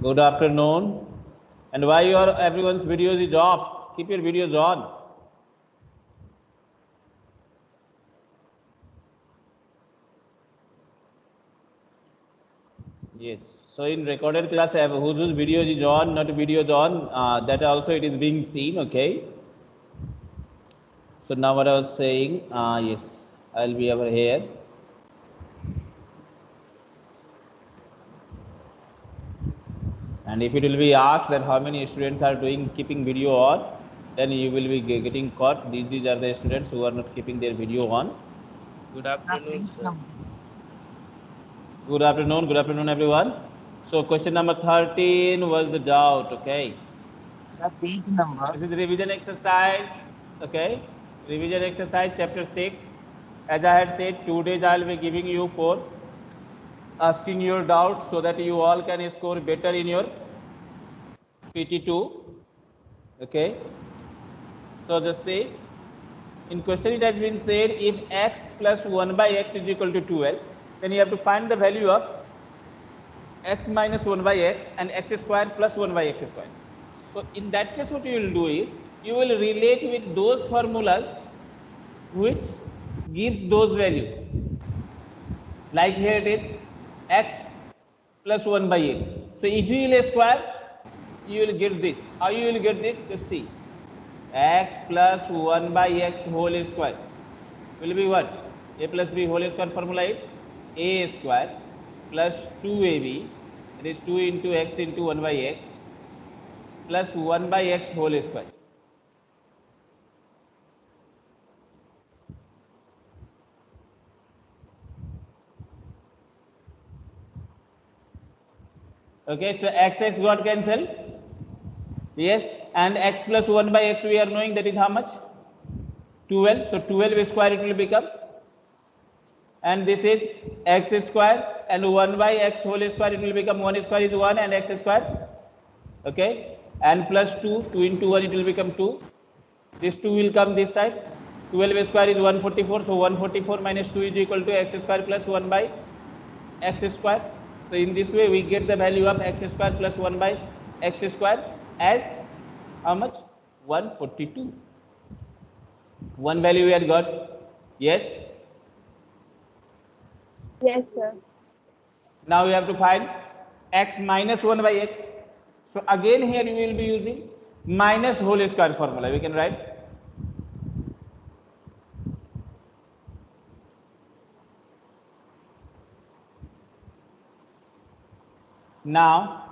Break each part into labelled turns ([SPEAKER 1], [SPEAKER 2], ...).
[SPEAKER 1] Good afternoon. And why your everyone's videos is off? Keep your videos on. Yes. So in recorded class, I have whose videos is on, not videos on. Uh, that also it is being seen. Okay. So now what I was saying. Uh, yes, I'll be over here. And if it will be asked that how many students are doing keeping video on, then you will be getting caught. These, these are the students who are not keeping their video on.
[SPEAKER 2] Good afternoon, sir.
[SPEAKER 1] Good afternoon. Good afternoon, everyone. So question number 13 was the doubt. Okay.
[SPEAKER 3] The page number.
[SPEAKER 1] This is revision exercise. Okay. Revision exercise chapter 6. As I had said, two days I will be giving you for asking your doubts so that you all can score better in your PT2. Okay. So just say in question it has been said if x plus 1 by x is equal to 12 then you have to find the value of x minus 1 by x and x square plus 1 by x square. So in that case what you will do is you will relate with those formulas which gives those values. Like here it is x plus 1 by x. So if you will square you will get this. How you will get this? Just see x plus 1 by x whole square will be what? a plus b whole square formula is a square plus 2ab that is 2 into x into 1 by x plus 1 by x whole square. Okay, so x x got cancelled. Yes, and x plus 1 by x we are knowing that is how much? 12. So 12 square it will become. And this is x square and 1 by x whole square it will become 1 square is 1 and x square. Okay, and plus 2, 2 into 1 it will become 2. This 2 will come this side. 12 square is 144. So 144 minus 2 is equal to x square plus 1 by x square. So in this way we get the value of x square plus 1 by x square as how much? 142. One value we had got. Yes.
[SPEAKER 4] Yes, sir.
[SPEAKER 1] Now we have to find x minus 1 by x. So again here we will be using minus whole square formula. We can write now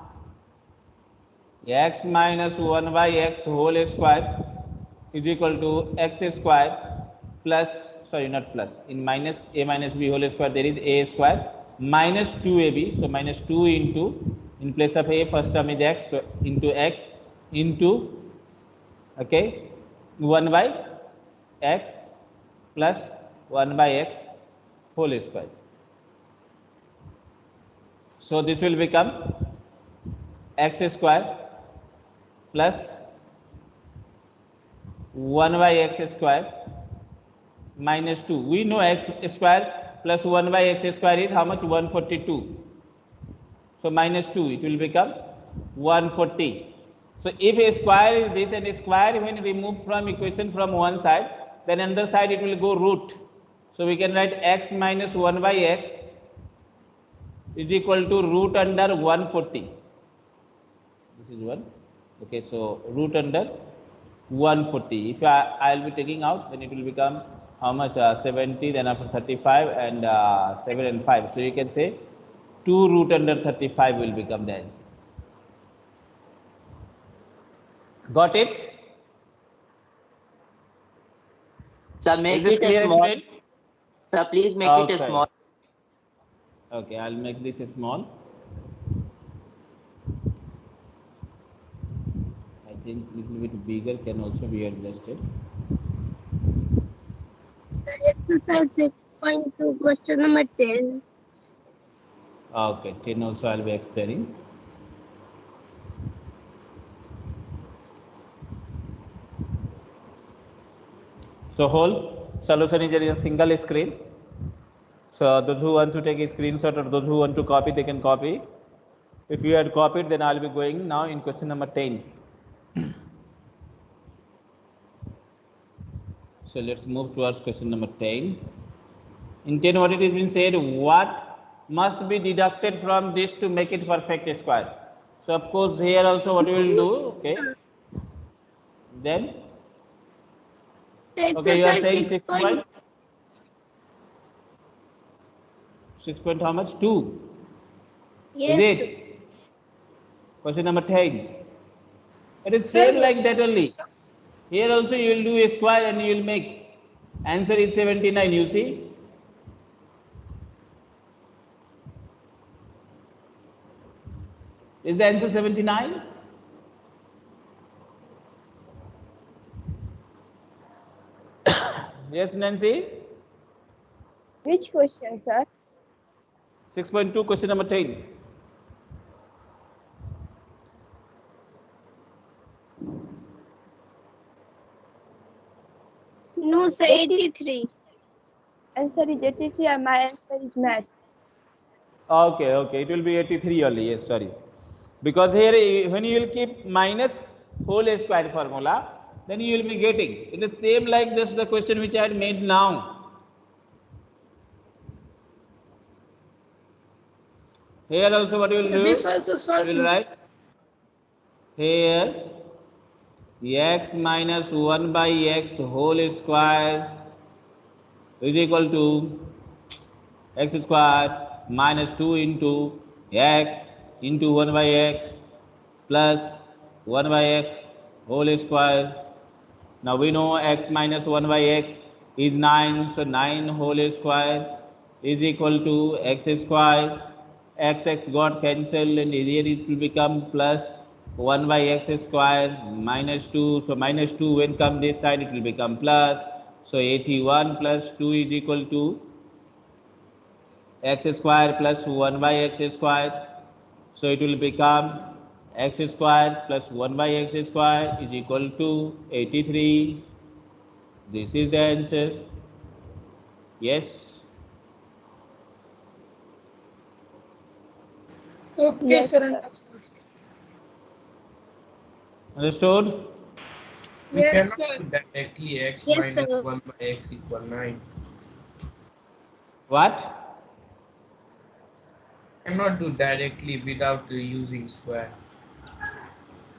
[SPEAKER 1] x minus 1 by x whole square is equal to x square plus sorry not plus in minus a minus b whole square there is a square minus 2ab so minus 2 into in place of a first term is x so into x into okay 1 by x plus 1 by x whole square so this will become x square plus 1 by x square minus 2. We know x square plus 1 by x square is how much? 142. So minus 2, it will become 140. So if a square is this and a square when removed from equation from one side, then another side it will go root. So we can write x minus 1 by x is equal to root under 140. This is one. Okay, so root under 140. If I I will be taking out, then it will become how much? Uh, 70. Then after 35 and uh, 7 and 5. So you can say 2 root under 35 will become the answer. Got it?
[SPEAKER 3] Sir, make it a small. Sir, please make it a
[SPEAKER 1] Okay.
[SPEAKER 3] small.
[SPEAKER 1] Okay, I'll make this small. I think little bit bigger can also be adjusted.
[SPEAKER 4] Exercise 6.2, question number 10.
[SPEAKER 1] Okay, 10 also I'll be explaining. So whole solution is in a single screen. So those who want to take a screenshot or those who want to copy, they can copy. If you had copied, then I'll be going now in question number 10. So let's move towards question number 10. In 10, what it has been said, what must be deducted from this to make it perfect square? So of course, here also what we will do, okay? Then, okay, you are saying
[SPEAKER 4] six
[SPEAKER 1] six
[SPEAKER 4] point,
[SPEAKER 1] point? How much? Two.
[SPEAKER 4] yes,
[SPEAKER 1] Is it? Question number 10. It is same like that only. Here also you will do a square and you will make. Answer is 79, you see. Is the answer 79? yes, Nancy?
[SPEAKER 4] which question, sir?
[SPEAKER 1] 6.2, question number 10.
[SPEAKER 4] No, sir, 83. Answer is 83 and my answer is match.
[SPEAKER 1] Okay, okay, it will be 83 only, yes, sorry. Because here, eh, when you will keep minus whole square formula, then you will be getting. It is the same like just the question which I had made now. Here also what you will do?
[SPEAKER 5] This also solve
[SPEAKER 1] You will write here x minus 1 by x whole square is equal to x square minus 2 into x into 1 by x plus 1 by x whole square. Now we know x minus 1 by x is 9, so 9 whole square is equal to x square. X x got cancelled and here it will become plus 1 by x square minus 2. So minus 2 when come this side it will become plus. So 81 plus 2 is equal to x square plus 1 by x square. So it will become x square plus 1 by x square is equal to 83. This is the answer. Yes.
[SPEAKER 5] Okay,
[SPEAKER 4] Yes,
[SPEAKER 5] sir.
[SPEAKER 4] sir.
[SPEAKER 5] understood.
[SPEAKER 1] Understood?
[SPEAKER 2] We
[SPEAKER 5] Yes,
[SPEAKER 2] cannot
[SPEAKER 5] sir.
[SPEAKER 2] do directly x
[SPEAKER 4] Yes,
[SPEAKER 2] minus
[SPEAKER 4] sir.
[SPEAKER 2] 1 by x equal 9.
[SPEAKER 1] What?
[SPEAKER 2] I cannot do directly without using square.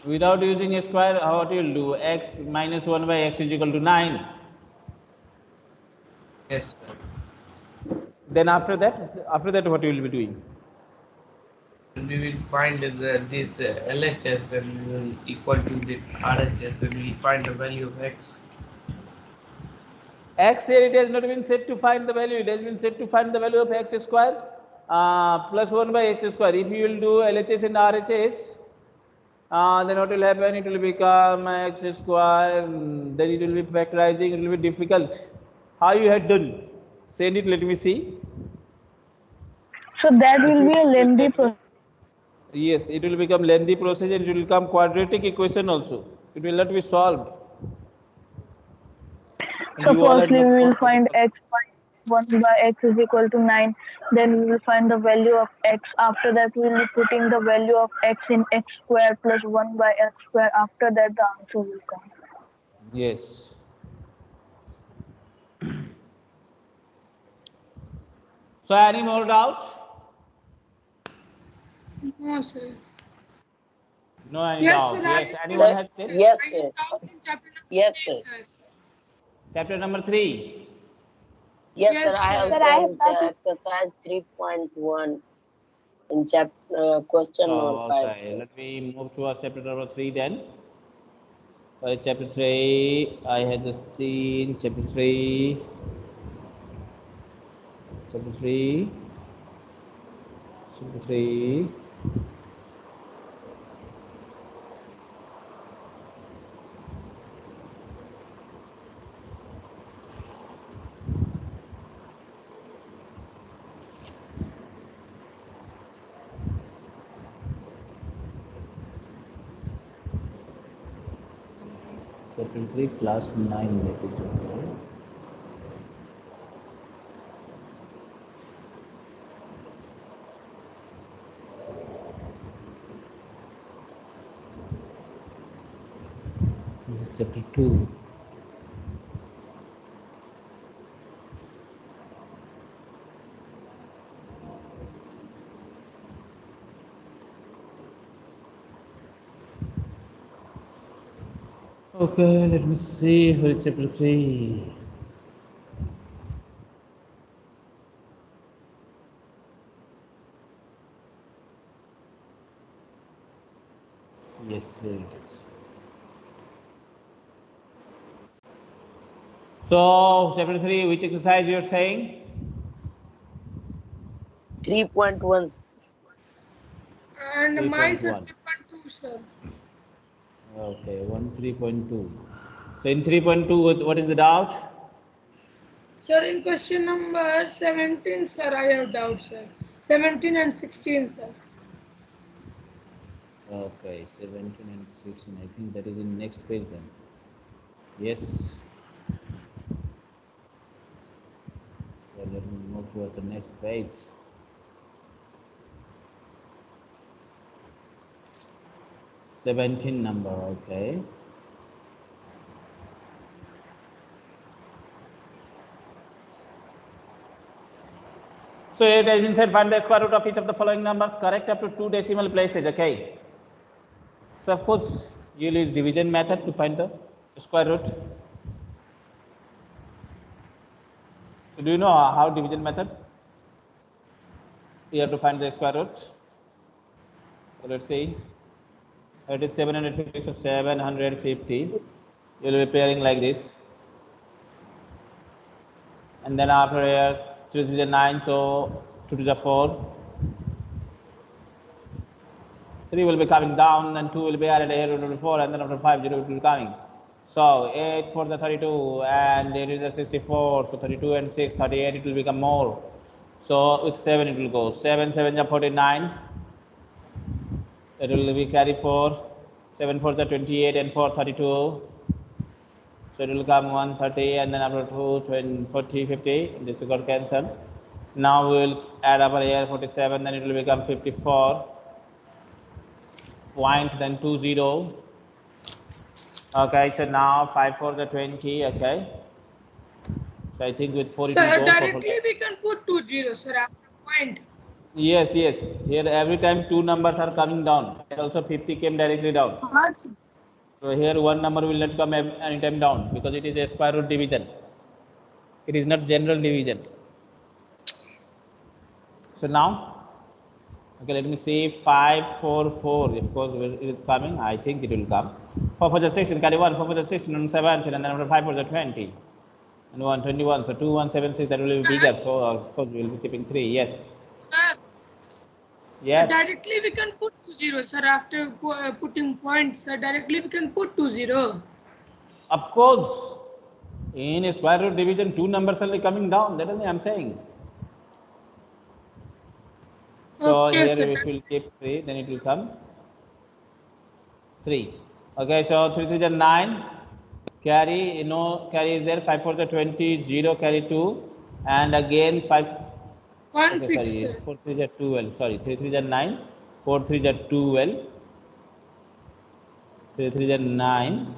[SPEAKER 1] Without using a square, how what you will do? x minus 1 by x is equal to 9.
[SPEAKER 2] Yes, sir.
[SPEAKER 1] Then after that, after that what you will be doing?
[SPEAKER 2] And we will find the, this uh, LHS then we will equal to the RHS then we find the value of x.
[SPEAKER 1] x here it has not been set to find the value, it has been set to find the value of x square uh, plus 1 by x square. If you will do LHS and RHS, uh, then what will happen? It will become x square, then it will be factorizing, it will be difficult. How you had done? Send it, let me see.
[SPEAKER 6] So that will be a lengthy process.
[SPEAKER 1] Yes, it will become lengthy process and it will become quadratic equation also. It will not be solved. And
[SPEAKER 6] So
[SPEAKER 1] you all had
[SPEAKER 6] firstly,
[SPEAKER 1] not
[SPEAKER 6] we will find x by 1 by x is equal to 9. Then we will find the value of x. After that, we will be putting the value of x in x square plus 1 by x square. After that, the answer will come.
[SPEAKER 1] Yes. So any more doubt?
[SPEAKER 5] No, sir.
[SPEAKER 1] No, I
[SPEAKER 5] yes, sir,
[SPEAKER 1] yes. I anyone has said?
[SPEAKER 3] Yes, sir.
[SPEAKER 5] Chapter
[SPEAKER 3] yes,
[SPEAKER 5] three,
[SPEAKER 3] sir.
[SPEAKER 1] Chapter number three.
[SPEAKER 3] Yes,
[SPEAKER 5] yes
[SPEAKER 3] sir, I have
[SPEAKER 4] sir, done I have
[SPEAKER 3] exercise 3.1 in chapter uh, question
[SPEAKER 1] oh,
[SPEAKER 3] number
[SPEAKER 1] 5.
[SPEAKER 3] Okay.
[SPEAKER 1] Let me move to our chapter number 3 then. For chapter 3, I had just seen chapter 3. Chapter 3. Chapter 3. Class nine में कुछ chapter 2. Okay, let me see chapter 3. Yes, here it is. So, chapter 3, which exercise you are saying?
[SPEAKER 3] 3.1.
[SPEAKER 5] And my sir 3.2, sir.
[SPEAKER 1] Okay, 1 3.2. So, in 3.2, what- what is the doubt?
[SPEAKER 5] Sir, in question number 17, sir, I have doubt, sir. 17 and 16, sir.
[SPEAKER 1] Okay, 17 and 16. I think that is in next page then. Yes. So let me move to the next page. Seventeen number, okay. So it has been said find the square root of each of the following numbers correct up to two decimal places, okay. So of course, you'll use division method to find the square root. So do you know how division method? You have to find the square root. So let's see. It is 750, so 750. You'll be pairing like this. And then after here, 3 to the 9, so 2 to the 4. 3 will be coming down, and 2 will be added here, to the 4, and then after 5, 0 will be coming. So 8 for the 32, and it is a 64, so 32 and 6, 38, it will become more. So with 7 it will go. 7, 7 is 49. It will be carry 4. 7 for the 28 and 4, 32. So it will come 130 and then after 2, 20, 40, 50. This will got cancelled. Now we will add over here 47, then it will become 54. Point, then 2, 0. Okay, so now 5 for the 20, okay. So I think with 4 it
[SPEAKER 5] Sir, directly we can put 2 zeros, sir, after point.
[SPEAKER 1] Yes, yes. Here every time two numbers are coming down. And also 50 came directly down. So here one number will not come anytime down because it is a square root division. It is not general division. So now, okay, let me see 5, 4, 4. Of course, it is coming. I think it will come. 4 for the 16, carry 1, 4 for the 16, and 17, and then after 5 for the 20. And 121. So 2, 1, 7, 6, that will be bigger. So of course, we will be keeping 3. Yes.
[SPEAKER 5] Sir,
[SPEAKER 1] Yes.
[SPEAKER 5] directly we can put 2 0, sir, after uh, putting points, sir, directly we can put 2 zero.
[SPEAKER 1] Of course, in a square root division, two numbers are coming down. That is what I'm saying. So
[SPEAKER 5] Okay,
[SPEAKER 1] here
[SPEAKER 5] sir.
[SPEAKER 1] if we keep three, then it will come three. Okay, so three three nine. Carry, you know, carry is there. Five four is twenty. Zero carry two, and again five.
[SPEAKER 5] 1
[SPEAKER 1] Okay,
[SPEAKER 5] 6,
[SPEAKER 1] sorry,
[SPEAKER 5] sir.
[SPEAKER 1] four three is twelve. Sorry, three three nine. Four three is twelve. Three three is nine.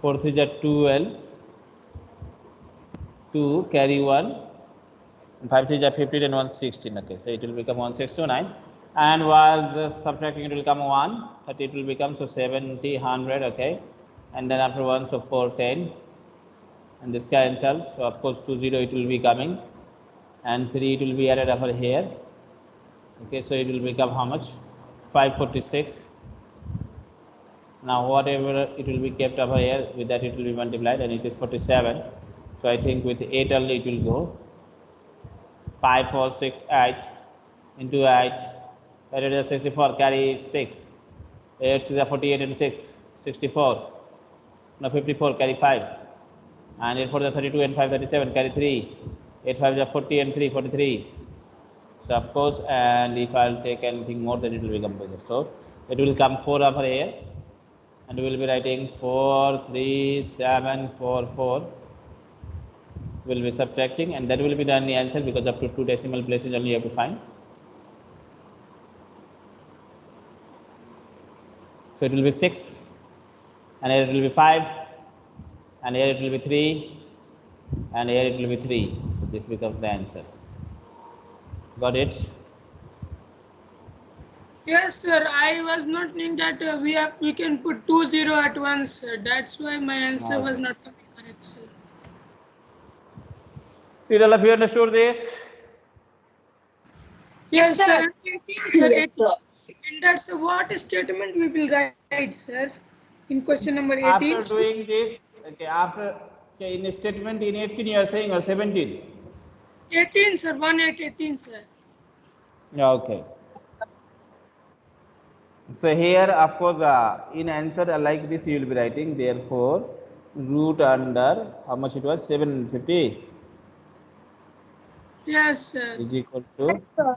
[SPEAKER 1] Four three is twelve. Two carry one. And five three is fifteen and one sixteen. Okay, so it will become one six two nine. And while the subtracting, it will come one. Thirty, it will become so seventy hundred. Okay, and then after one, so four ten. And this cancels. So of course two zero, it will be coming and 3 it will be added over here okay so it will become how much 546 now whatever it will be kept over here with that it will be multiplied and it is 47 so i think with 8 only it will go 5 4 6 8 into 8 that is 64 carry 6 8 is a 48 and 6 64 now 54 carry 5 and 8 for the 32 and 5 37 carry 3 8 5 is 40 and 3 43 so of course and if i'll take anything more then it will become bigger so it will come 4 over here and we will be writing 4 3 7 4 4 will be subtracting and that will be the only answer because up to two decimal places only you have to find so it will be 6 and here it will be 5 and here it will be 3 and here it will be 3 so this becomes the answer got it
[SPEAKER 5] Yes, sir. I was not knowing that uh, we have we can put two zero at once. Sir. That's why my answer was not coming correct, sir.
[SPEAKER 1] did all of you understood this
[SPEAKER 5] Yes,
[SPEAKER 3] sir.
[SPEAKER 5] sir. 18, sir.
[SPEAKER 3] Yes,
[SPEAKER 5] 18. And that's what statement we will write, sir, in question number 18.
[SPEAKER 1] after doing this okay after okay in statement in 18 you are saying or 17
[SPEAKER 5] 18, sir. 1 at 18, sir.
[SPEAKER 1] Yeah, okay so here of course uh, in answer uh, like this you will be writing therefore root under how much it was 750
[SPEAKER 5] Yes, sir.
[SPEAKER 1] is equal to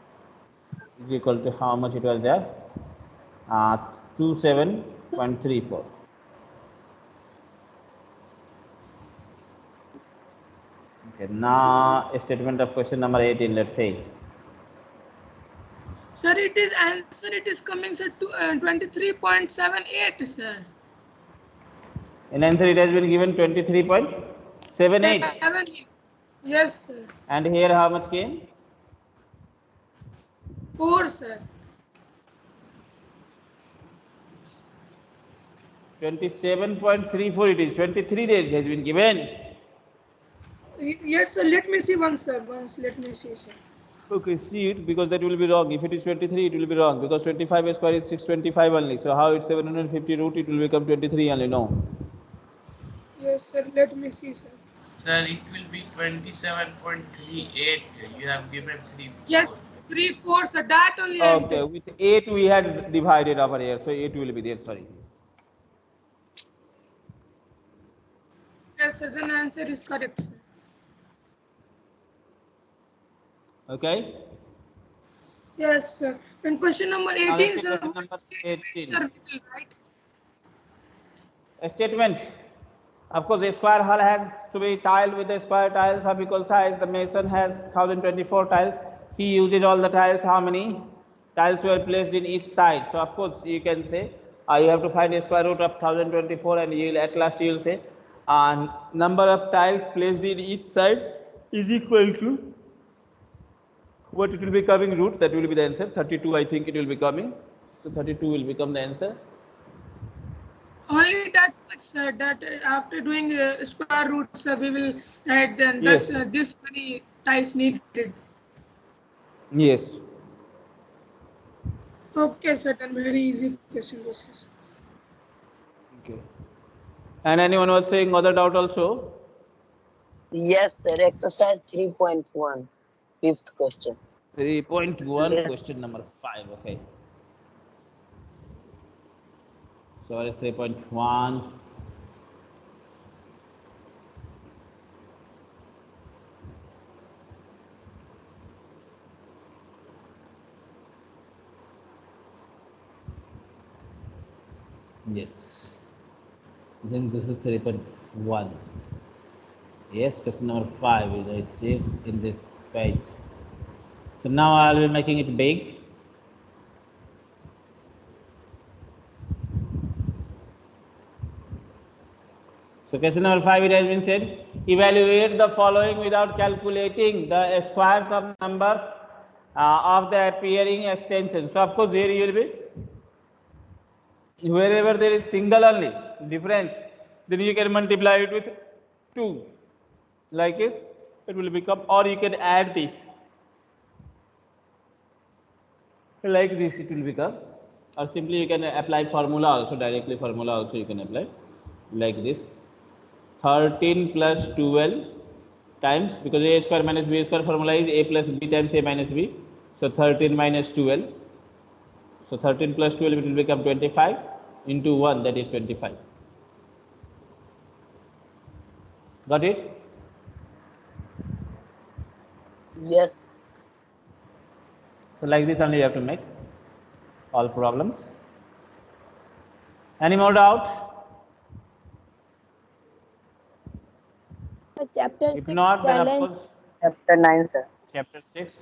[SPEAKER 1] is equal to how much it was there uh, 27.34 okay now statement of question number 18 let's say
[SPEAKER 5] Sir, it is answer. It is coming, sir, to uh, 23.78, sir.
[SPEAKER 1] in answer it has been given 23.78
[SPEAKER 5] Seven. Yes, sir.
[SPEAKER 1] and here how much came
[SPEAKER 5] 4, sir.
[SPEAKER 1] 27.34 it is 23 there it has been given
[SPEAKER 5] Yes, sir. Let me see once, sir. Once, let me see, sir.
[SPEAKER 1] okay see it because that will be wrong if it is 23 it will be wrong because 25 square is 625 only so how it's 750 root it will become 23 only no
[SPEAKER 5] Yes, sir. Let me see, sir.
[SPEAKER 2] Sir, it will be 27.38. You have given 3.
[SPEAKER 5] Yes, 3, 4, sir. That only. Um,
[SPEAKER 1] okay
[SPEAKER 5] uh,
[SPEAKER 1] with 8 we had divided over here so 8 will be there sorry
[SPEAKER 5] Yes, sir. Then answer is correct, sir.
[SPEAKER 1] okay
[SPEAKER 5] Yes, sir. And question number 18, sir.
[SPEAKER 1] question number
[SPEAKER 5] statement,
[SPEAKER 1] 18.
[SPEAKER 5] Sir, will write.
[SPEAKER 1] a statement of course a square hull has to be tiled with the square tiles of equal size the mason has 1024 tiles he uses all the tiles how many tiles were placed in each side so of course you can say uh, you have to find a square root of 1024 and you will at last you will say uh, number of tiles placed in each side is equal to what it will be coming root that will be the answer 32 i think it will be coming so 32 will become the answer
[SPEAKER 5] Only that much, sir. That uh, after doing uh, square root, sir, we will write then
[SPEAKER 1] Yes.
[SPEAKER 5] thus uh, this many tiles needed.
[SPEAKER 1] Yes
[SPEAKER 5] Okay, sir. Then very easy question this is.
[SPEAKER 1] Okay. And anyone was saying other doubt also?
[SPEAKER 3] Yes, sir. Exercise 3.1. Fifth question.
[SPEAKER 1] 3.1,
[SPEAKER 3] Yes.
[SPEAKER 1] question number 5. Okay. Sorry, 3.1. Yes. Then this is 3.1. Yes, question number 5 is it says in this page. So now I will be making it big. So question number five, it has been said, evaluate the following without calculating the squares of numbers uh, of the appearing extension. So of course here you will be, wherever there is single only difference, then you can multiply it with two. Like this, it will become, or you can add this. Like this it will become, or simply you can apply formula also, directly formula also you can apply, like this. 13 plus 12 times because a square minus b square formula is a plus b times a minus b so 13 minus 12 so 13 plus 12 it will become 25 into 1 that is 25 got it
[SPEAKER 3] Yes.
[SPEAKER 1] so like this only you have to make all problems any more doubt
[SPEAKER 4] chapter
[SPEAKER 1] if
[SPEAKER 4] six
[SPEAKER 1] not then of
[SPEAKER 4] challenge.
[SPEAKER 1] course
[SPEAKER 3] Chapter 9, sir.
[SPEAKER 1] chapter 6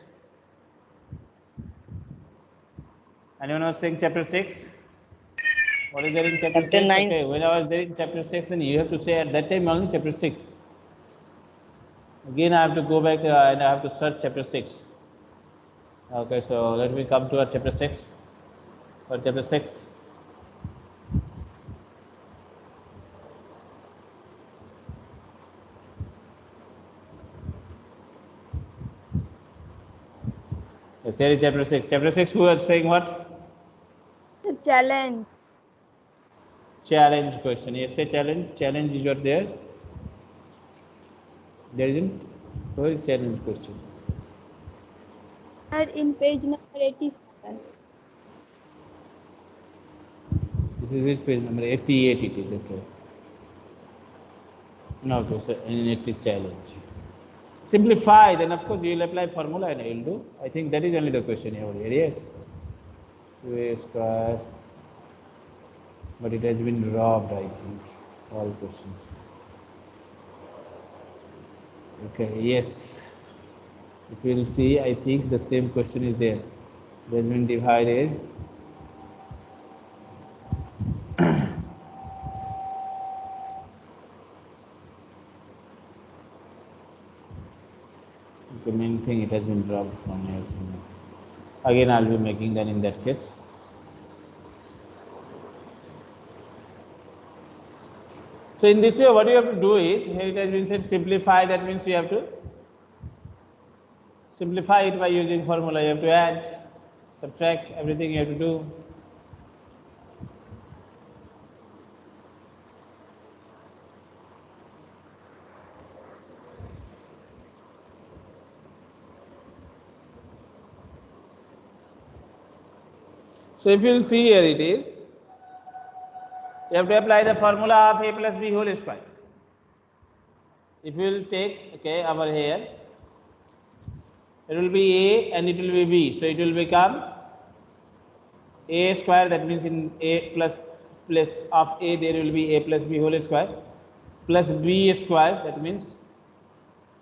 [SPEAKER 1] anyone was saying chapter 6 What is there in chapter
[SPEAKER 3] Chapter
[SPEAKER 1] 6?
[SPEAKER 3] nine.
[SPEAKER 1] Okay, when I was there in chapter 6, then you have to say at that time only chapter 6. Again, I have to go back uh, and I have to search chapter 6. Okay, so let me come to our chapter 6. For chapter 6. Yes, here is chapter 6. Chapter 6, who was saying what?
[SPEAKER 4] Challenge.
[SPEAKER 1] challenge question yes a challenge challenge is what there there isn't is challenge question
[SPEAKER 4] Sir, in page number 87.
[SPEAKER 1] this is which page number 88 it is okay no okay so and it is challenge simplify then of course you will apply formula and you will do i think that is only the question over here yes 2a square but it has been robbed i think all questions. Okay yes. If you will see i think the same question is there. It has been divided. The main thing it has been dropped from here again i'll be making that in that case so in this way what you have to do is here it has been said simplify that means you have to simplify it by using formula. You have to add subtract everything you have to do. So if you see here it is, you have to apply the formula of a plus b whole square. If you will take, okay, over here, it will be a and it will be b. So it will become a square that means in a plus plus of a there will be a plus b whole square plus b square that means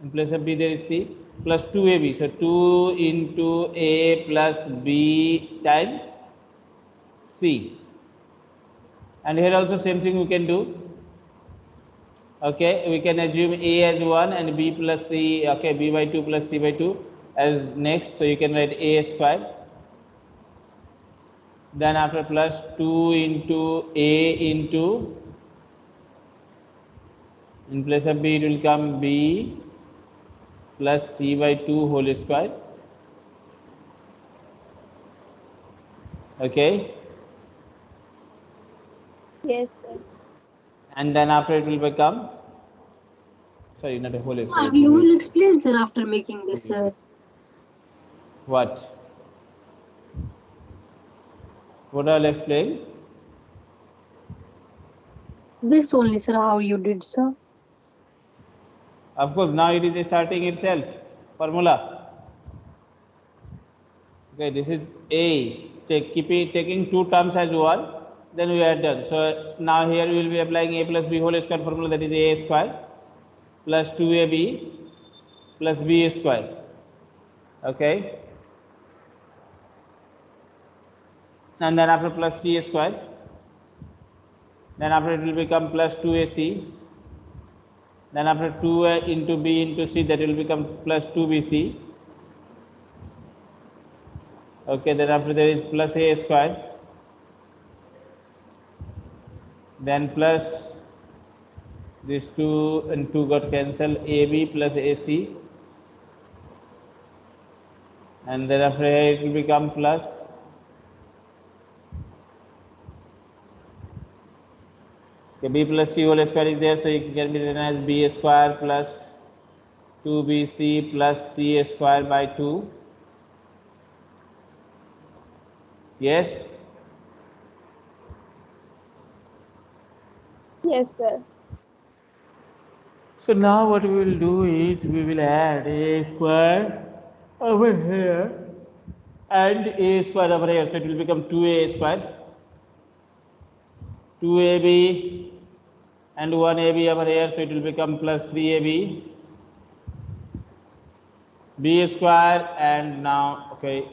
[SPEAKER 1] in place of b there is c plus 2ab. So 2 into a plus b times c and here also same thing we can do. Okay we can assume a as 1 and b plus c okay b by 2 plus c by 2 as next. So you can write a square. Then after plus 2 into a into in place of b it will come b plus c by 2 whole square. Okay
[SPEAKER 4] Yes, sir.
[SPEAKER 1] and then after it will become? Sorry not a whole
[SPEAKER 7] Uh,
[SPEAKER 1] square
[SPEAKER 7] you will explain, sir, after making this, uh,
[SPEAKER 1] what? What i'll explain?
[SPEAKER 7] This only, sir, how you did, sir.
[SPEAKER 1] of course now it is starting itself. Formula. Okay this is a. Take keeping taking two terms as one then we are done. So now here we will be applying a plus b whole square formula that is a square plus 2ab plus b square. Okay? And then after plus c square then after it will become plus 2ac then after 2a into b into c that will become plus 2bc okay? Then after there is plus a square then plus these 2 and 2 got cancelled ab plus ac and then after it will become plus Okay, b plus c whole square is there, so it can be written as b square plus 2bc plus c square by 2. Yes?
[SPEAKER 4] Yes, sir.
[SPEAKER 1] So now what we will do is we will add a square over here and a square over here. So it will become 2a square. 2ab and 1ab over here. So it will become plus 3ab. b square and now okay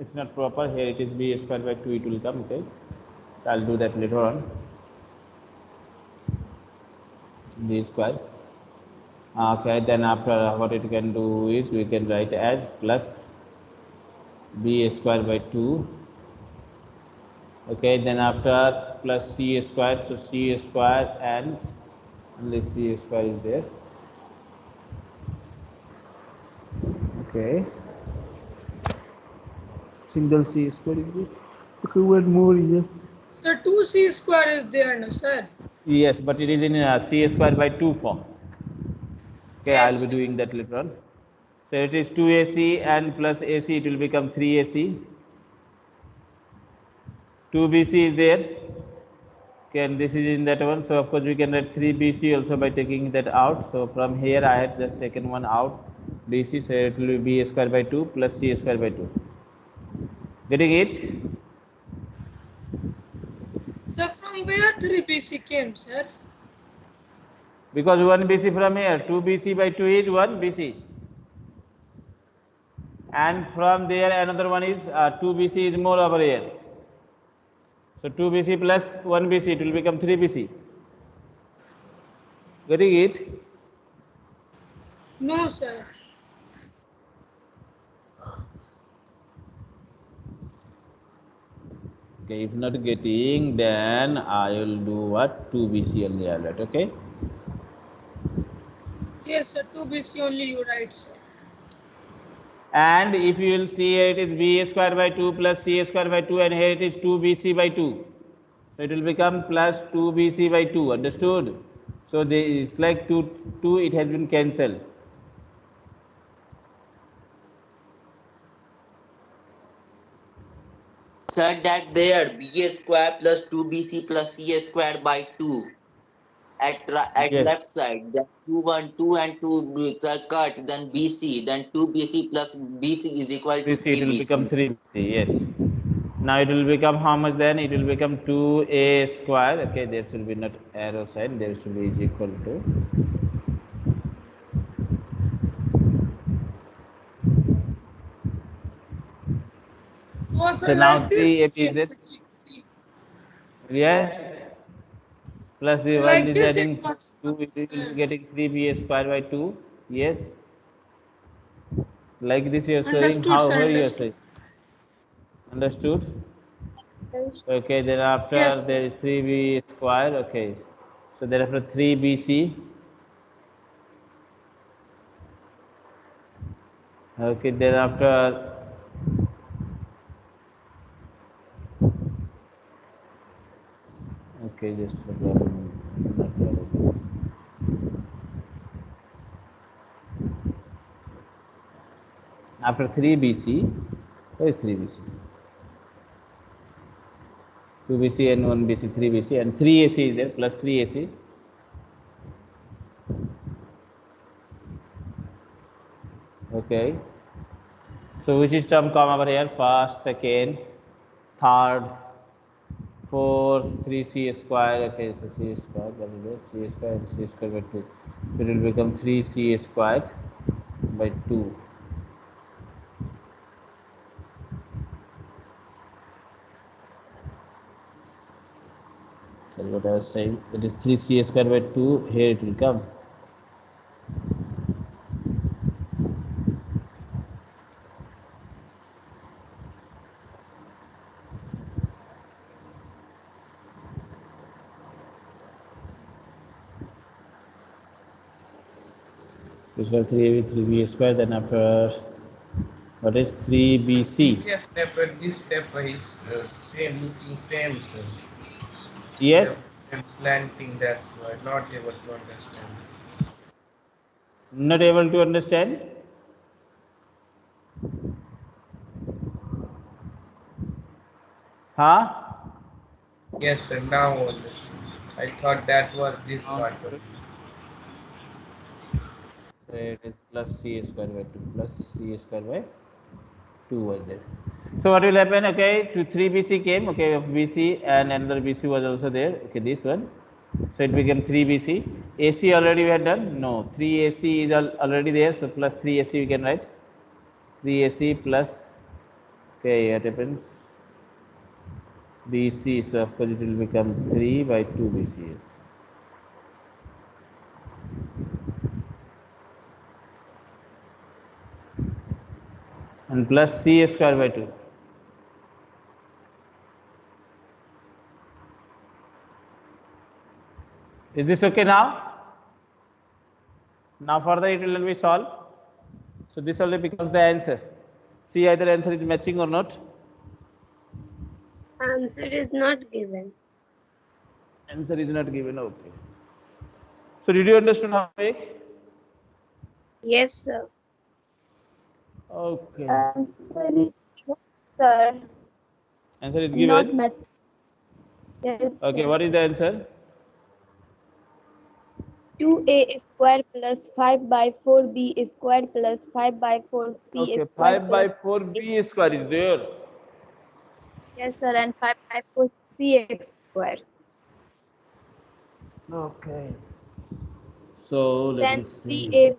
[SPEAKER 1] it's not proper here it is b square by 2 it will come okay I'll do that later on. B square. Okay, then after what it can do is we can write as plus b square by 2. Okay, then after plus c square, so c square and only c square is there. Okay. Single c square is there. Okay, one more here.
[SPEAKER 5] So 2c square is there, no, sir?
[SPEAKER 1] Yes, but it is in uh, c square by 2 form. Okay, I'll be doing that later on. So it is 2ac and plus ac, it will become 3ac. 2bc is there. Okay, and this is in that one. So of course we can write 3bc also by taking that out. So from here I had just taken one out. bc, so it will be b square by 2 plus c square by 2. Getting it?
[SPEAKER 5] From where 3bc came, sir?
[SPEAKER 1] Because 1 BC from here, 2 BC by 2 is 1 BC. And from there another one is uh, 2 BC is more over here. So 2 BC plus 1 BC, it will become 3 BC. Getting it?
[SPEAKER 5] No, sir.
[SPEAKER 1] Okay, if not getting, then I will do what? 2 BC only I'll write, okay?
[SPEAKER 5] Yes, sir. 2bc only you write, sir.
[SPEAKER 1] And if you will see here, it is b square by 2 plus c square by 2 and here it is 2bc by 2. So it will become plus 2bc by 2, understood? So there is like 2, 2 it has been cancelled.
[SPEAKER 8] Sir, that there b square plus 2bc plus c square by 2 at at
[SPEAKER 1] Yes.
[SPEAKER 8] left side then 2 1 2 and 2 b- are cut then bc then 2bc plus bc is equal to
[SPEAKER 1] 3c, it will become
[SPEAKER 8] 3bc
[SPEAKER 1] 3bc, yes. Now it will become how much then? It will become 2a square, okay, there should be not arrow sign, there should be is equal to
[SPEAKER 5] Oh,
[SPEAKER 1] So now
[SPEAKER 5] like this.
[SPEAKER 1] 3 is
[SPEAKER 5] came,
[SPEAKER 1] it?
[SPEAKER 5] sir, see.
[SPEAKER 1] Yes. Plus the
[SPEAKER 5] Like
[SPEAKER 1] one is
[SPEAKER 5] this
[SPEAKER 1] adding 2, it is getting 3b square by 2. Yes. Like this you are showing, how,
[SPEAKER 5] sir,
[SPEAKER 1] you are
[SPEAKER 5] understood.
[SPEAKER 1] saying. Understood? Okay, then after
[SPEAKER 5] Yes.
[SPEAKER 1] there is 3b square, okay. So thereafter 3bc. Okay, then after Okay, just the. Not problem. After 3 BC, where is 3 BC? 2 BC and 1 BC, 3 BC, and 3 AC is there, plus 3 AC. Okay. So which is term come over here? First, second, third, fourth, three c square. Okay, so c square, that is it, c square and c square by two. So it will become three c square by two. Sorry, what I was saying. That is three c square by two. Here it will come. This was 3ab, 3b square. Then after what is 3bc?
[SPEAKER 2] Yes, step at this step is uh, same, looking same, sir.
[SPEAKER 1] Yes.
[SPEAKER 2] And planting that why not able to understand.
[SPEAKER 1] Not able to understand? Huh?
[SPEAKER 2] Yes, sir. Now understand. I thought that was this part. It.
[SPEAKER 1] It is plus c square by 2 plus c square by 2 was there. So what will happen? Okay, to 3 BC came, okay, of BC and another BC was also there. Okay, this one. So it became 3 BC. AC already we had done? No, 3 AC is al already there. So plus 3 AC we can write. 3 AC plus, okay, what happens? BC. So of course it will become 3 by 2 BCS. And plus C square by 2. Is this okay now? Now further it will be solved. So this only becomes the answer. See either answer is matching or not.
[SPEAKER 4] Answer is not given.
[SPEAKER 1] Answer is not given. Okay. So did you understand how to make?
[SPEAKER 4] Yes, sir.
[SPEAKER 1] Okay.
[SPEAKER 4] Answer is sir.
[SPEAKER 1] Answer is
[SPEAKER 4] Not
[SPEAKER 1] given.
[SPEAKER 4] match. Yes.
[SPEAKER 1] Okay. What is the answer?
[SPEAKER 4] 2a square plus 5 by 4b square plus 5 by 4c
[SPEAKER 1] Okay.
[SPEAKER 4] square
[SPEAKER 1] 5 by
[SPEAKER 4] plus-
[SPEAKER 1] 4 B square is there.
[SPEAKER 4] Yes, sir, and 5 by 4 cx square.
[SPEAKER 1] Okay. So let
[SPEAKER 4] Then
[SPEAKER 1] me see.
[SPEAKER 4] ca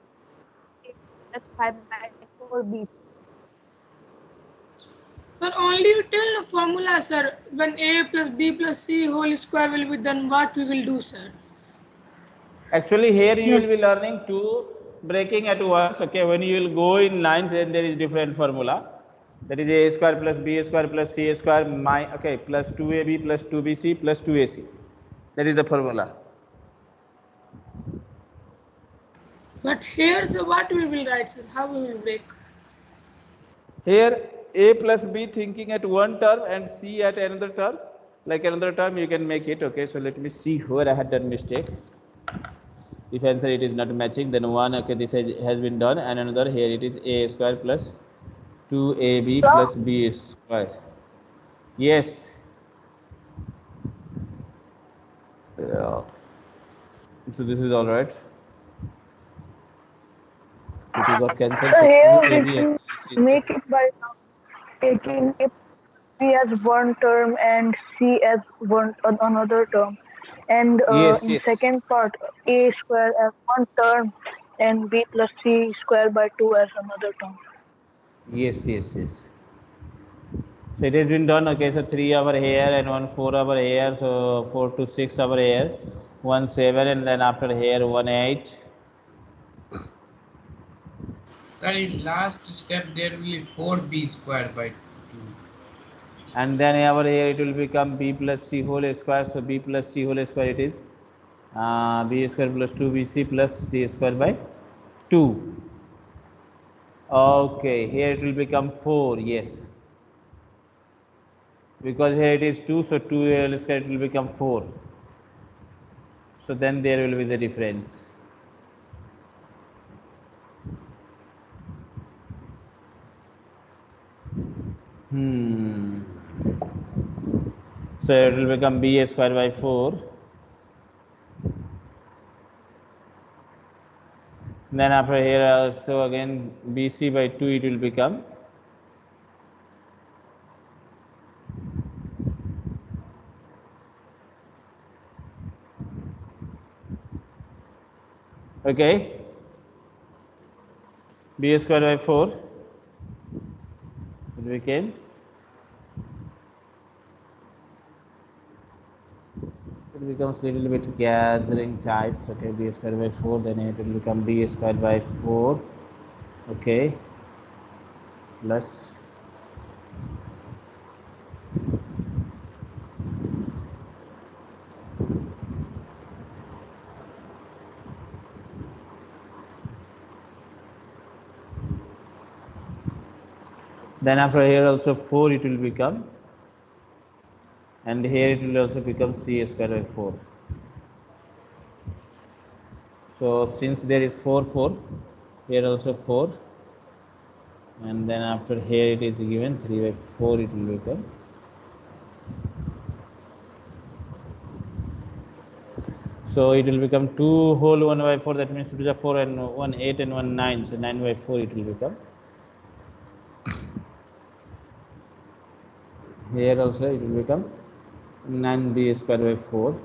[SPEAKER 4] plus 5 by 4b.
[SPEAKER 5] Sir, only you tell the formula, sir. When a plus b plus c whole square will be done, what we will do, sir?
[SPEAKER 1] Actually, here you will be learning two breaking at once. Okay, when you will go in ninth, then there is different formula. That is a square plus b square plus c square my okay plus 2ab plus 2bc plus 2ac. That is the formula.
[SPEAKER 5] But here's what we will write, sir? How we will break?
[SPEAKER 1] Here a plus b thinking at one term and c at another term. Like another term, you can make it. Okay, so let me see where I had done mistake. If answer it is not matching, then one okay this has, has been done, and another here it is a square plus 2ab plus b square. Yes. Yeah. So this is all right. It got cancelled.
[SPEAKER 6] So here
[SPEAKER 1] 2AB
[SPEAKER 6] we can make it by taking B as one term and C as one another term. And uh,
[SPEAKER 1] Yes,
[SPEAKER 6] in
[SPEAKER 1] yes.
[SPEAKER 6] second part, A square as one term and B plus C square by 2 as another term.
[SPEAKER 1] Yes, yes, yes. So it has been done. Okay, so three over here and one four over here. So four to six over here, one seven, and then after here one eight.
[SPEAKER 2] In last step there will be 4b square by 2.
[SPEAKER 1] And then over here it will become b plus c whole square. So b plus c whole square it is uh, b square plus two bc plus c square by two. Okay, here it will become four. Yes. Because here it is two, so two whole square it will become four. So then there will be the difference. Hmm. So it will become b square by 4. Then after here also again bc by 2 it will become. Okay. b square by 4 it became it becomes little bit gathering types okay? B square by 4 then it will become b square by 4 okay? Plus then after here also 4 it will become and here it will also become c square by 4 so since there is 4 4 here also 4 and then after here it is given 3 by 4 it will become so it will become 2 whole 1 by 4 that means 2 to the 4 and 1 8 and 1 9 so 9 by 4 it will become here also it will become 9b square by 4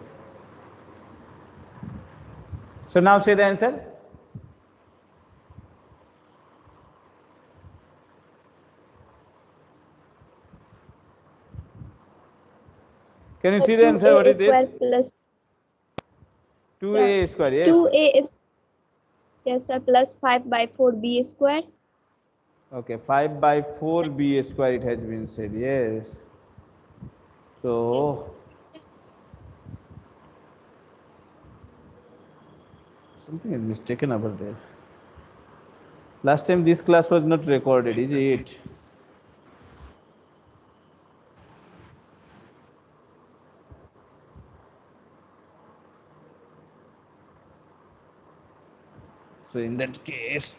[SPEAKER 1] so now say the answer Can you see the answer? What is this?
[SPEAKER 4] plus
[SPEAKER 1] 2a square, yes.
[SPEAKER 4] two a is yes sir plus five by four b square.
[SPEAKER 1] Okay, 5 by 4 b square it has been said, yes. So, something is mistaken over there. Last time this class was not recorded, is it? So in that case,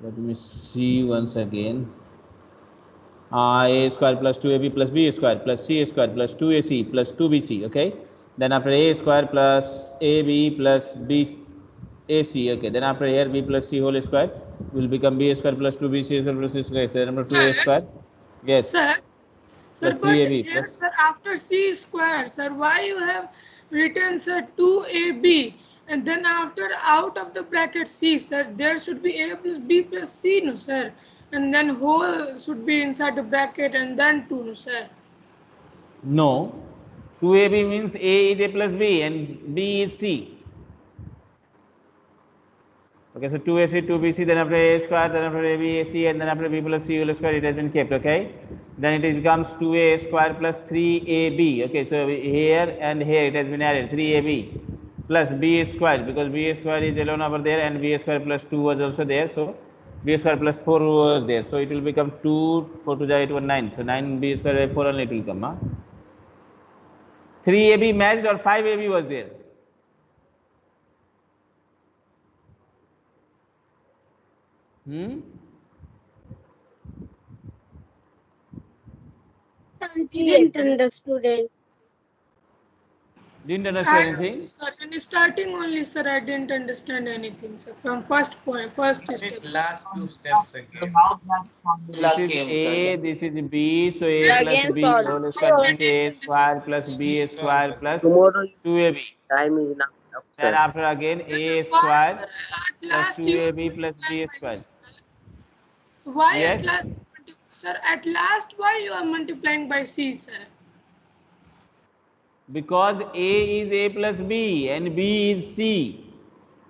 [SPEAKER 1] let me see once again. A square plus 2ab plus b square plus c square plus 2ac plus 2bc, okay? Then after a square plus ab plus b ac, okay? Then after here b plus c whole square will become b square plus 2bc square plus c square. So number 2a square. Yes.
[SPEAKER 5] Sir, sir,
[SPEAKER 1] Plus
[SPEAKER 5] but
[SPEAKER 1] 3AB
[SPEAKER 5] here,
[SPEAKER 1] plus-
[SPEAKER 5] sir, after c square, sir, why you have written sir 2ab and then after out of the bracket c, sir, there should be a plus b plus c, no, sir, and then whole should be inside the bracket and then 2, no, sir.
[SPEAKER 1] No. 2ab means a is a plus b and b is c. Okay, so 2ac, 2bc, then after a square, then after ab, ac, and then after b plus c whole square, it has been kept, okay? Then it becomes 2a square plus 3ab, okay? So here and here it has been added 3ab plus b square because b square is alone over there and b square plus 2 was also there, so b square plus 4 was there. So it will become 2, 4 to the 8, 1, 9. So 9b square by 4 only it will come, huh? 3ab matched or 5ab was there? Hmm?
[SPEAKER 3] I didn't understood it.
[SPEAKER 1] Didn't understand
[SPEAKER 5] I
[SPEAKER 1] anything?
[SPEAKER 5] also, sir, in starting only, sir, I didn't understand anything, sir, from first point, first step.
[SPEAKER 2] Last two steps again.
[SPEAKER 1] This is A, this is B, so A plus B
[SPEAKER 3] solve.
[SPEAKER 1] whole square A square plus B square 2AB.
[SPEAKER 9] time is now.
[SPEAKER 1] Then after again A square plus 2AB plus B square.
[SPEAKER 5] Why
[SPEAKER 1] Yes.
[SPEAKER 5] at last, sir, at last why you are multiplying by C, sir?
[SPEAKER 1] Because A is A plus B and B is C.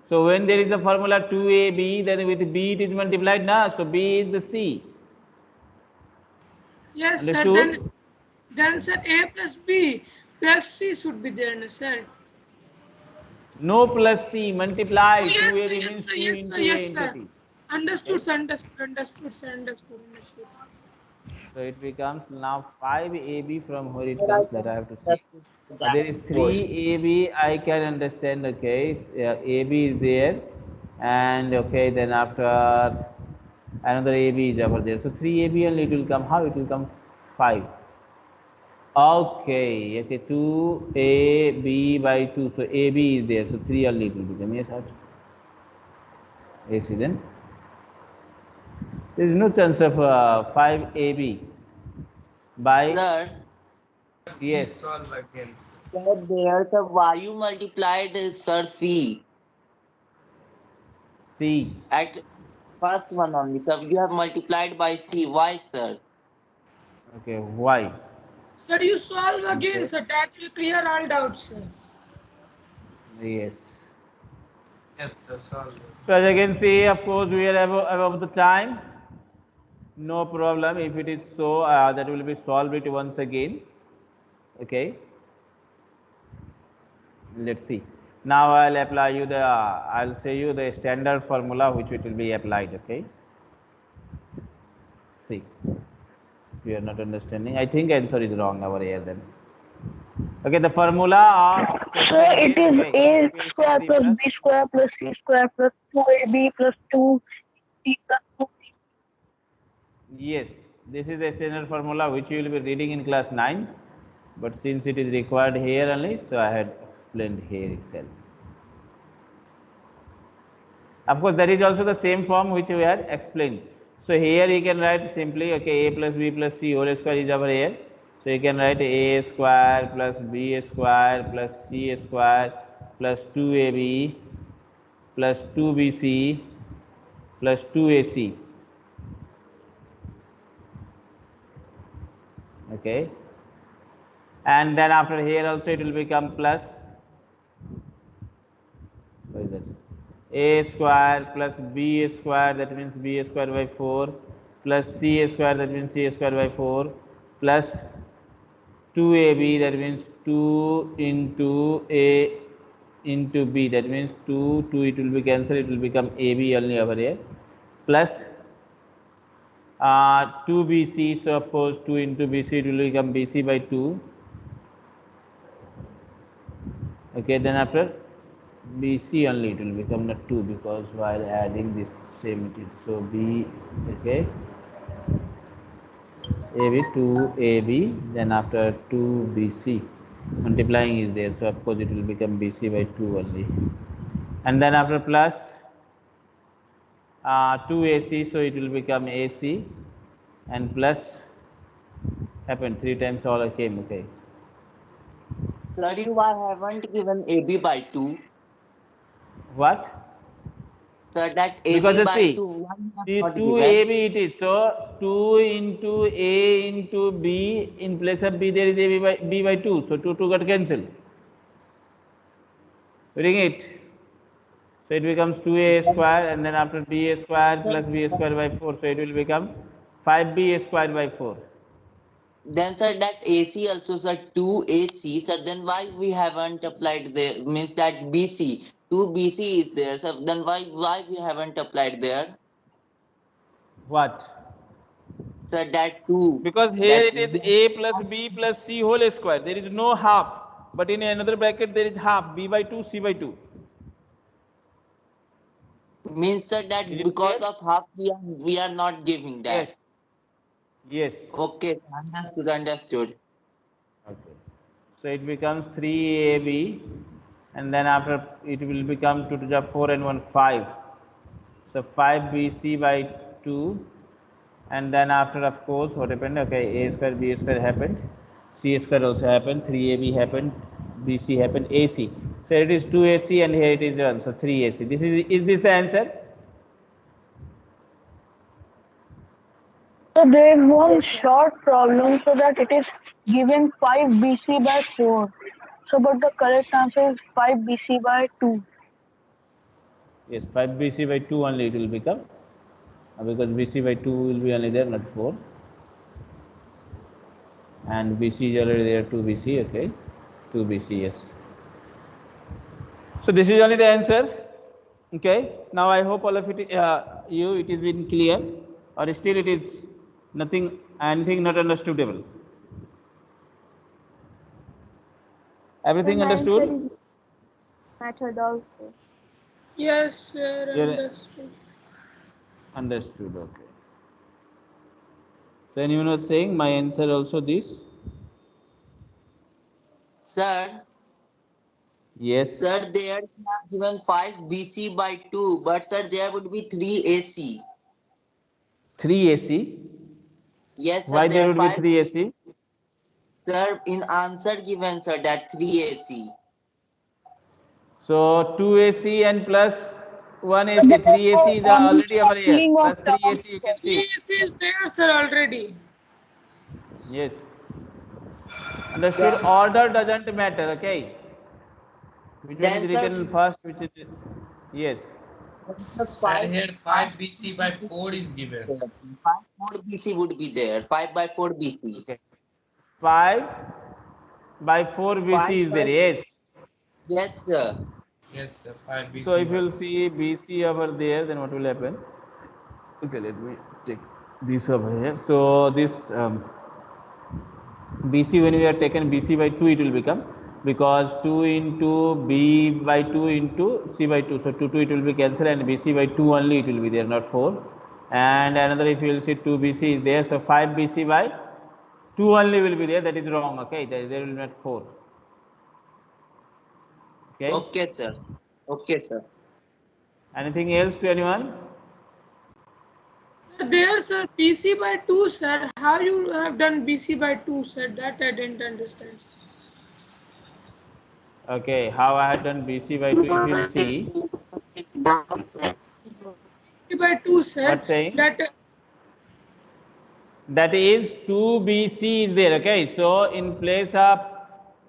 [SPEAKER 1] So when there is the formula 2AB, then with B it is multiplied now. So B is the C.
[SPEAKER 5] Yes, sir, then, then sir, A plus B plus C should be there, no, sir.
[SPEAKER 1] No plus C, multiply.
[SPEAKER 5] Oh, yes,
[SPEAKER 1] 2AB
[SPEAKER 5] sir, yes, sir, yes, sir,
[SPEAKER 1] A
[SPEAKER 5] yes, sir.
[SPEAKER 1] T.
[SPEAKER 5] Understood, sir, understood, understood, sir, understood, understood.
[SPEAKER 1] So it becomes now 5AB from where it comes that I have to see. There is 3AB, I can understand, okay, yeah, AB is there and okay, then after another AB is over there. So 3AB only it will come, how it will come 5. Okay, okay, 2AB by 2, so AB is there, so 3 only it will become, yes, sir. AC then. There is no chance of uh, 5AB by,
[SPEAKER 8] Sir,
[SPEAKER 1] yes.
[SPEAKER 2] Solve again.
[SPEAKER 8] sir, there the why you multiplied sir C
[SPEAKER 1] C.
[SPEAKER 8] at first one only. Sir, you have multiplied by C. Why, sir?
[SPEAKER 1] Okay, why?
[SPEAKER 5] Sir, you solve again,
[SPEAKER 1] Okay.
[SPEAKER 5] sir, that will clear all doubts, sir.
[SPEAKER 1] Yes.
[SPEAKER 2] Yes, sir, solve.
[SPEAKER 1] So as you can see, of course, we are above, above the time. No problem. If it is so, uh, that will be solved it once again. Okay. Let's see. Now I'll apply you the, I'll say you the standard formula which it will be applied. Okay. See. You are not understanding. I think answer is wrong over here then. Okay, the formula of
[SPEAKER 6] So it is a square plus b square plus c square plus 2ab plus 2 c plus 2
[SPEAKER 1] Yes, this is the standard formula which you will be reading in class 9. But since it is required here only, so I had explained here itself. Of course, that is also the same form which we had explained. So here you can write simply, okay, a plus b plus c whole square is over here. So you can write a square plus b square plus c square plus 2ab plus 2bc plus 2ac. okay and then after here also it will become plus. What is that? A square plus b square that means b square by 4 plus c square that means c square by 4 plus 2ab that means 2 into a into b that means 2 2 it will be cancelled it will become ab only over here. Plus uh, 2 bc so of course 2 into bc it will become bc by 2 okay then after bc only it will become not 2 because while adding this same it is so b okay. Ab 2 ab then after 2 bc multiplying is there so of course it will become bc by 2 only. And then after plus uh, 2 ac so it will become ac and plus happened three times all came okay
[SPEAKER 8] You are haven't given AB by 2.
[SPEAKER 1] what?
[SPEAKER 8] Sir, that AB
[SPEAKER 1] Because
[SPEAKER 8] by
[SPEAKER 1] see,
[SPEAKER 8] 2, why you have
[SPEAKER 1] 2
[SPEAKER 8] given?
[SPEAKER 1] ab it is. So 2 into a into b in place of b there is ab by b by 2 so 2 2 got cancelled. Reading it? So it becomes 2a square and then after b square plus b square by 4 so it will become 5b square by 4
[SPEAKER 8] Then sir, that AC also sir 2AC. Sir, then why we haven't applied there? Means that BC. 2BC is there. Sir, then why why we haven't applied there?
[SPEAKER 1] what
[SPEAKER 8] Sir, that 2.
[SPEAKER 1] because here it is a plus b plus c whole square there is no half but in another bracket there is half b by 2 c by 2
[SPEAKER 8] Means sir that
[SPEAKER 1] Is it
[SPEAKER 8] because
[SPEAKER 1] clear?
[SPEAKER 8] of half we are we are not giving that.
[SPEAKER 1] yes yes
[SPEAKER 8] Okay, understood, understood.
[SPEAKER 1] Okay. So it becomes 3AB and then after it will become 2 to the 4 and 1 5. So 5BC by 2 and then after of course what happened okay A square B square happened C square also happened 3AB happened BC happened AC. So it is 2AC and here it is 1 so 3AC. This is is this the answer?
[SPEAKER 6] So there is one short problem so that it is given 5 BC by 4. So but the correct answer is 5 BC by 2.
[SPEAKER 1] Yes, 5 BC by 2 only it will become uh, because BC by 2 will be only there, not 4. And BC is already there, 2 BC, okay. 2 BC, yes. So this is only the answer. Okay. Now I hope all of it, uh, you, it is been clear or still it is nothing, anything not understandable. Everything
[SPEAKER 4] My answer
[SPEAKER 1] understood?
[SPEAKER 4] is Method also.
[SPEAKER 5] Yes, sir.
[SPEAKER 1] You're-
[SPEAKER 5] Understood.
[SPEAKER 1] Understood, okay. So anyone was saying my answer also this?
[SPEAKER 8] Sir,
[SPEAKER 1] Yes.
[SPEAKER 8] sir, there we have given 5 BC by 2, but sir, there would be 3 AC.
[SPEAKER 1] 3 AC.
[SPEAKER 8] Yes, sir,
[SPEAKER 1] Why there would be 3 AC?
[SPEAKER 8] Sir, in answer given, sir, that 3 AC.
[SPEAKER 1] So 2 AC and plus 1 AC. 3 AC is already over here. Plus 3 AC you can see.
[SPEAKER 5] Yes, is there, sir, already.
[SPEAKER 1] Yes. Understood? Order doesn't matter, okay? Which one is
[SPEAKER 8] Then, sir,
[SPEAKER 1] written first, which is yes.
[SPEAKER 8] Sir,
[SPEAKER 2] And
[SPEAKER 8] 5,
[SPEAKER 2] here 5 BC by 4 is given.
[SPEAKER 8] 5 4 BC would be there. 5 by 4 BC.
[SPEAKER 1] Okay. 5 by 4 BC
[SPEAKER 8] Five
[SPEAKER 1] is there, yes.
[SPEAKER 8] Yes, sir.
[SPEAKER 2] Yes, sir. 5 BC.
[SPEAKER 1] So if you'll see BC over there, then what will happen? Okay, let me take this over here. So this um, BC when we are taken BC by 2 it will become because 2 into B by 2 into C by 2. So 2 2 it will be cancelled and BC by 2 only it will be there not 4. And another if you will see 2 BC is there. So 5 BC by 2 only will be there that is wrong okay there, there will be not 4. Okay.
[SPEAKER 8] Okay, sir. Okay, sir.
[SPEAKER 1] Anything else to anyone?
[SPEAKER 5] There, sir, BC by 2, sir. How you have done BC by 2, sir? That I didn't understand. sir.
[SPEAKER 1] Okay, how I had done BC by 2 if you see.
[SPEAKER 5] BC by 2, sir.
[SPEAKER 1] What saying?
[SPEAKER 5] That uh,
[SPEAKER 1] that is 2bc is there okay so in place of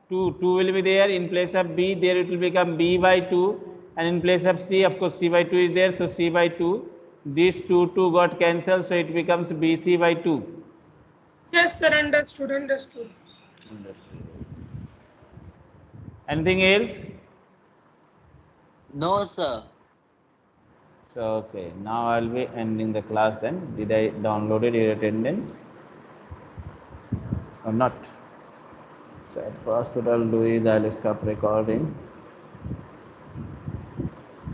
[SPEAKER 1] 2 2 will be there in place of b there it will become b by 2 and in place of c of course c by 2 is there so c by 2 these 2 2 got cancelled so it becomes bc by 2
[SPEAKER 5] Yes, sir. Understood. Understood.
[SPEAKER 1] Anything else?
[SPEAKER 8] No, sir.
[SPEAKER 1] so okay now i'll be ending the class then. Did i downloaded your attendance? Or not? So at first what i'll do is i'll stop recording